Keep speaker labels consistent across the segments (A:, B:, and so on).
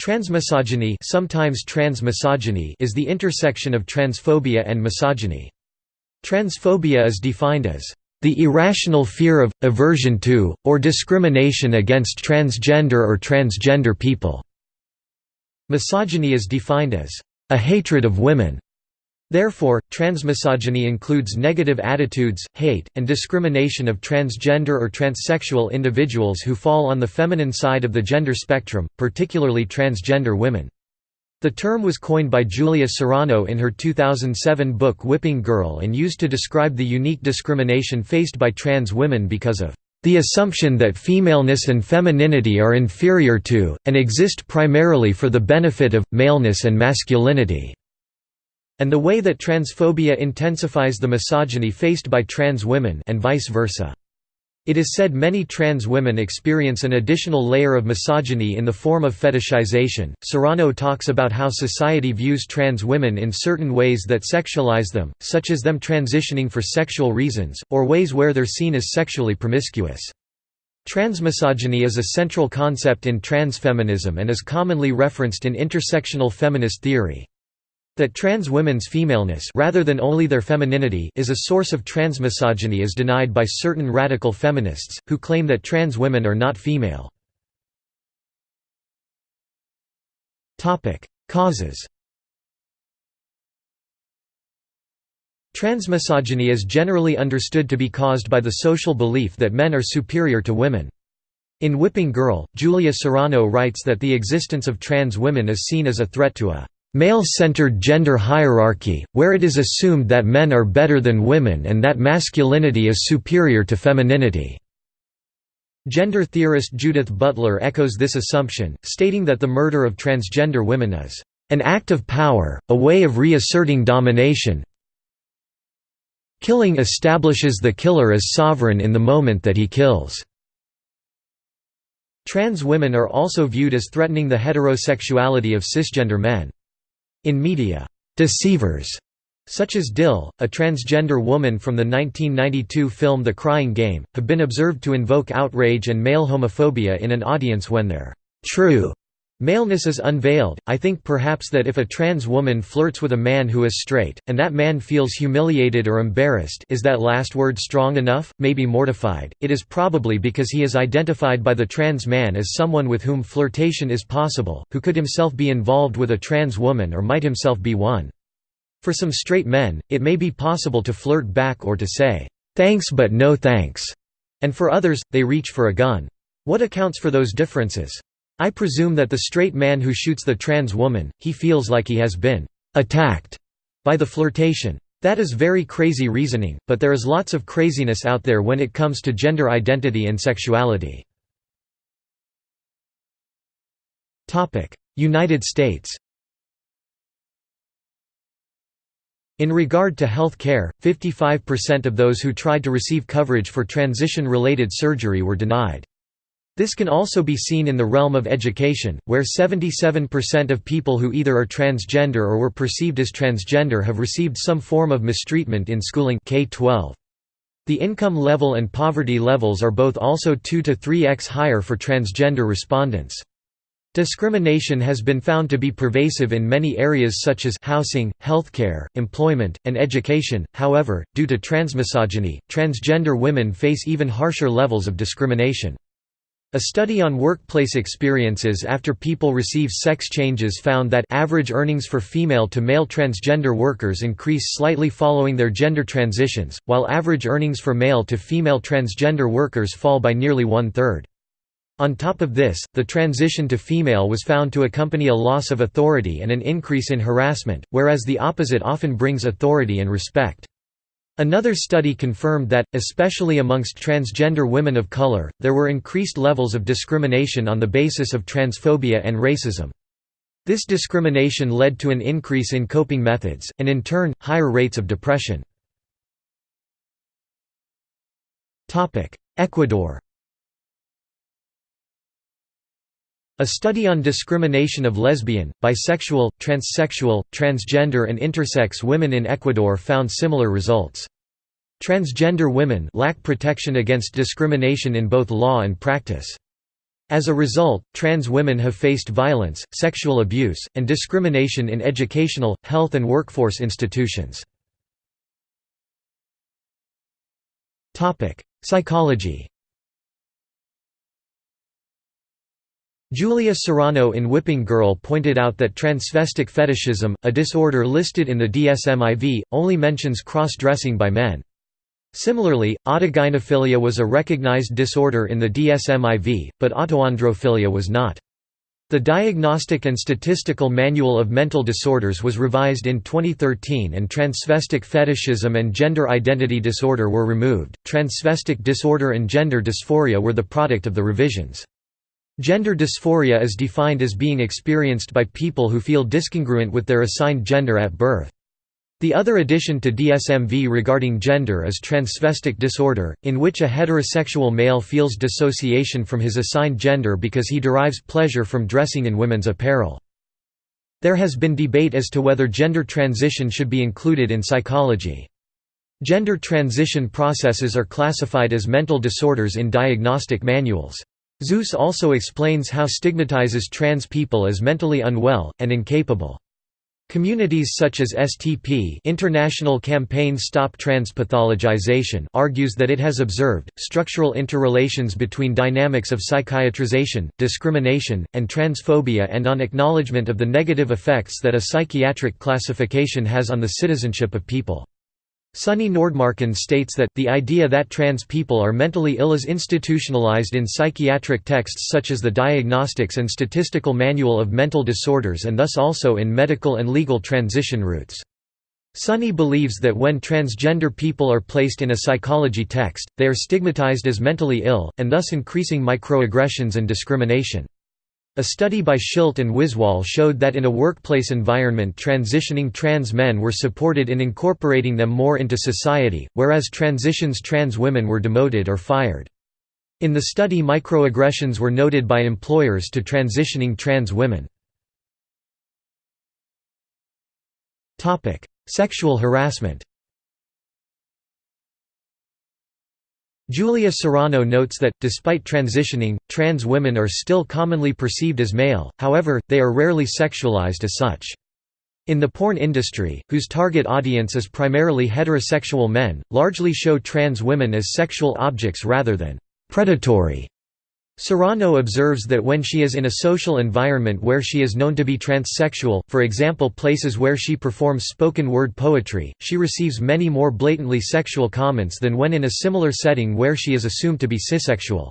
A: Transmisogyny sometimes transmisogyny is the intersection of transphobia and misogyny. Transphobia is defined as the irrational fear of, aversion to, or discrimination against transgender or transgender people. Misogyny is defined as a hatred of women. Therefore, transmisogyny includes negative attitudes, hate, and discrimination of transgender or transsexual individuals who fall on the feminine side of the gender spectrum, particularly transgender women. The term was coined by Julia Serano in her 2007 book Whipping Girl and used to describe the unique discrimination faced by trans women because of the assumption that femaleness and femininity are inferior to, and exist primarily for the benefit of, maleness and masculinity and the way that transphobia intensifies the misogyny faced by trans women and vice versa. It is said many trans women experience an additional layer of misogyny in the form of fetishization. Serano talks about how society views trans women in certain ways that sexualize them, such as them transitioning for sexual reasons, or ways where they're seen as sexually promiscuous. Transmisogyny is a central concept in transfeminism and is commonly referenced in intersectional feminist theory. That trans women's femaleness rather than only their femininity is a source of transmisogyny is denied by certain radical feminists, who claim that trans women are not female. Causes Transmisogyny is generally understood to be caused by the social belief that men are superior to women. In Whipping Girl, Julia Serano writes that the existence of trans women is seen as a threat to a Male-centered gender hierarchy, where it is assumed that men are better than women and that masculinity is superior to femininity. Gender theorist Judith Butler echoes this assumption, stating that the murder of transgender women is an act of power, a way of reasserting domination. Killing establishes the killer as sovereign in the moment that he kills. Trans women are also viewed as threatening the heterosexuality of cisgender men. In media, deceivers such as Dil, a transgender woman from the 1992 film The Crying Game, have been observed to invoke outrage and male homophobia in an audience when their true Maleness is unveiled. I think perhaps that if a trans woman flirts with a man who is straight, and that man feels humiliated or embarrassed is that last word strong enough, maybe mortified, it is probably because he is identified by the trans man as someone with whom flirtation is possible, who could himself be involved with a trans woman or might himself be one. For some straight men, it may be possible to flirt back or to say, "'Thanks but no thanks'", and for others, they reach for a gun. What accounts for those differences? I presume that the straight man who shoots the trans woman, he feels like he has been attacked by the flirtation. That is very crazy reasoning, but there is lots of craziness out there when it comes to gender identity and sexuality. United States In regard to health care, 55% of those who tried to receive coverage for transition-related surgery were denied. This can also be seen in the realm of education, where 77% of people who either are transgender or were perceived as transgender have received some form of mistreatment in schooling K-12. The income level and poverty levels are both also 2 to 3x higher for transgender respondents. Discrimination has been found to be pervasive in many areas such as housing, healthcare, employment, and education. However, due to transmisogyny, transgender women face even harsher levels of discrimination. A study on workplace experiences after people receive sex changes found that average earnings for female to male transgender workers increase slightly following their gender transitions, while average earnings for male to female transgender workers fall by nearly one-third. On top of this, the transition to female was found to accompany a loss of authority and an increase in harassment, whereas the opposite often brings authority and respect. Another study confirmed that, especially amongst transgender women of color, there were increased levels of discrimination on the basis of transphobia and racism. This discrimination led to an increase in coping methods, and in turn, higher rates of depression. Ecuador A study on discrimination of lesbian, bisexual, transsexual, transgender and intersex women in Ecuador found similar results. Transgender women lack protection against discrimination in both law and practice. As a result, trans women have faced violence, sexual abuse, and discrimination in educational, health and workforce institutions. Psychology Julia Serano in Whipping Girl pointed out that transvestic fetishism, a disorder listed in the DSM-IV, only mentions cross-dressing by men. Similarly, autogynephilia was a recognized disorder in the DSM-IV, but autoandrophilia was not. The Diagnostic and Statistical Manual of Mental Disorders was revised in 2013 and transvestic fetishism and gender identity disorder were removed. Transvestic disorder and gender dysphoria were the product of the revisions. Gender dysphoria is defined as being experienced by people who feel discongruent with their assigned gender at birth. The other addition to DSM-V regarding gender is transvestic disorder, in which a heterosexual male feels dissociation from his assigned gender because he derives pleasure from dressing in women's apparel. There has been debate as to whether gender transition should be included in psychology. Gender transition processes are classified as mental disorders in diagnostic manuals. Seuss also explains how stigmatizes trans people as mentally unwell, and incapable. Communities such as STP International Campaign Stop Trans Pathologization argues that it has observed, structural interrelations between dynamics of psychiatrization, discrimination, and transphobia and on acknowledgement of the negative effects that a psychiatric classification has on the citizenship of people. Sunny Nordmarken states that, the idea that trans people are mentally ill is institutionalized in psychiatric texts such as the Diagnostics and Statistical Manual of Mental Disorders and thus also in medical and legal transition routes. Sunny believes that when transgender people are placed in a psychology text, they are stigmatized as mentally ill, and thus increasing microaggressions and discrimination. A study by Schilt and Wiswall showed that in a workplace environment transitioning trans men were supported in incorporating them more into society, whereas transitions trans women were demoted or fired. In the study microaggressions were noted by employers to transitioning trans women. Sexual harassment Julia Serano notes that, despite transitioning, trans women are still commonly perceived as male, however, they are rarely sexualized as such. In the porn industry, whose target audience is primarily heterosexual men, largely show trans women as sexual objects rather than predatory Serano observes that when she is in a social environment where she is known to be transsexual, for example places where she performs spoken word poetry, she receives many more blatantly sexual comments than when in a similar setting where she is assumed to be cissexual.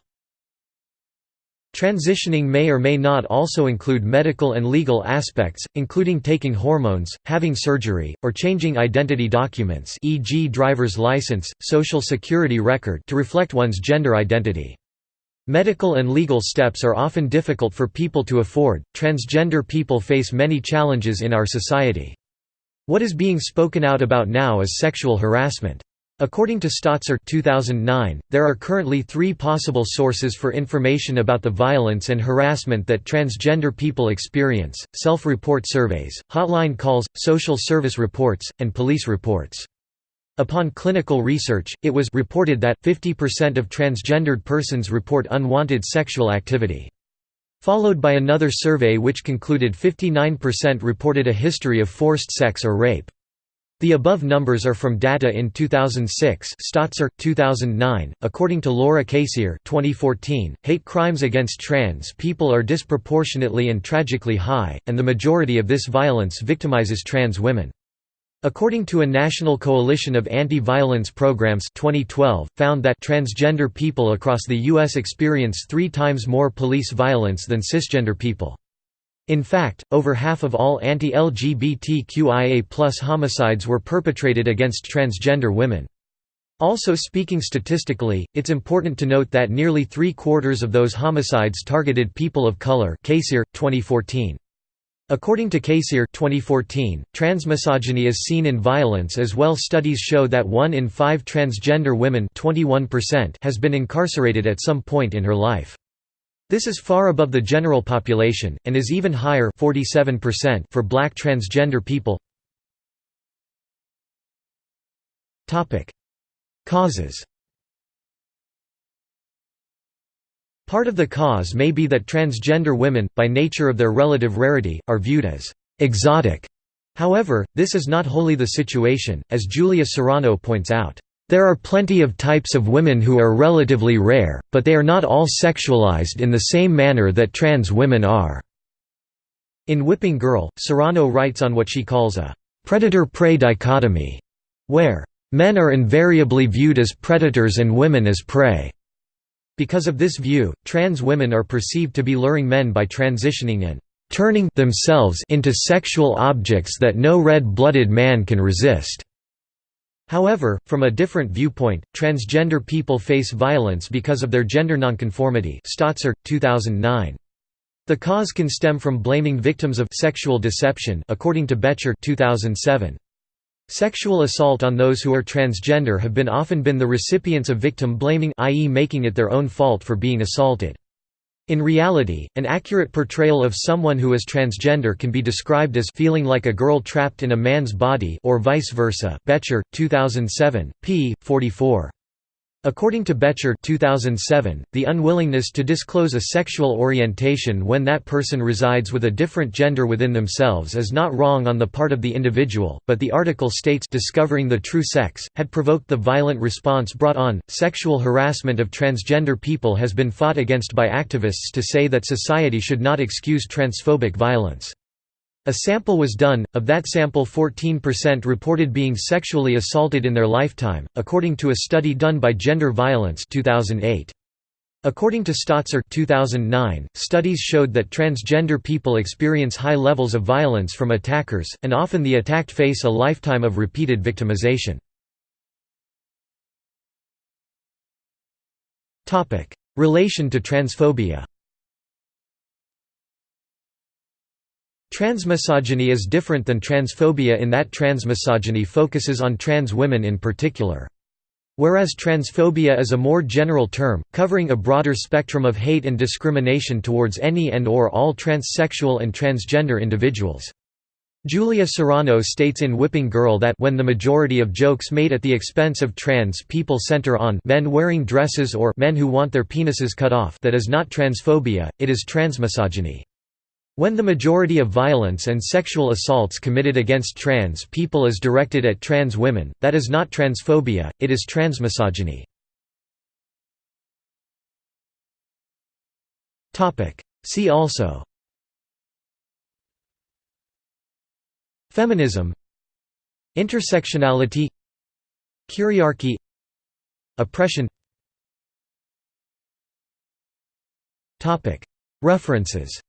A: Transitioning may or may not also include medical and legal aspects, including taking hormones, having surgery, or changing identity documents e.g. driver's license, social security record to reflect one's gender identity. Medical and legal steps are often difficult for people to afford. Transgender people face many challenges in our society. What is being spoken out about now is sexual harassment. According to Stotzer 2009, there are currently three possible sources for information about the violence and harassment that transgender people experience, self-report surveys, hotline calls, social service reports, and police reports. Upon clinical research, it was reported that 50% of transgendered persons report unwanted sexual activity. Followed by another survey which concluded 59% reported a history of forced sex or rape. The above numbers are from data in 2006 Stotzer, 2009. .According to Laura Kacere 2014, hate crimes against trans people are disproportionately and tragically high, and the majority of this violence victimizes trans women. According to a National Coalition of Anti-Violence Programs 2012, found that transgender people across the U.S. experience three times more police violence than cisgender people. In fact, over half of all anti-LGBTQIA homicides were perpetrated against transgender women. Also speaking statistically, it's important to note that nearly three-quarters of those homicides targeted people of color Kacere, 2014. According to Kacere 2014, transmisogyny is seen in violence as well studies show that 1 in 5 transgender women 21% has been incarcerated at some point in her life. This is far above the general population, and is even higher 47% for black transgender people. Causes Part of the cause may be that transgender women, by nature of their relative rarity, are viewed as «exotic». However, this is not wholly the situation, as Julia Serano points out. There are plenty of types of women who are relatively rare, but they are not all sexualized in the same manner that trans women are. In Whipping Girl, Serano writes on what she calls a predator-prey dichotomy, where men are invariably viewed as predators and women as prey. Because of this view, trans women are perceived to be luring men by transitioning and turning themselves into sexual objects that no red-blooded man can resist. However, from a different viewpoint, transgender people face violence because of their gender nonconformity Stotzer, 2009. The cause can stem from blaming victims of sexual deception according to Boettcher 2007. Sexual assault on those who are transgender have been often been the recipients of victim blaming i.e. making it their own fault for being assaulted. In reality, an accurate portrayal of someone who is transgender can be described as feeling like a girl trapped in a man's body or vice versa. Boettcher, 2007, p. 44. According to Boettcher 2007, the unwillingness to disclose a sexual orientation when that person resides with a different gender within themselves is not wrong on the part of the individual, but the article states discovering the true sex, had provoked the violent response brought on. Sexual harassment of transgender people has been fought against by activists to say that society should not excuse transphobic violence. A sample was done, of that sample 14% reported being sexually assaulted in their lifetime, according to a study done by Gender Violence 2008. According to Stotzer 2009, studies showed that transgender people experience high levels of violence from attackers, and often the attacked face a lifetime of repeated victimization. Relation to transphobia Transmisogyny is different than transphobia in that transmisogyny focuses on trans women in particular. Whereas transphobia is a more general term, covering a broader spectrum of hate and discrimination towards any and or all transsexual and transgender individuals. Julia Serano states in Whipping Girl that when the majority of jokes made at the expense of trans people center on men wearing dresses or men who want their penises cut off that is not transphobia, it is transmisogyny. When the majority of violence and sexual assaults committed against trans people is directed at trans women, that is not transphobia, it is transmisogyny. See also Feminism Intersectionality Kyriarchy Oppression References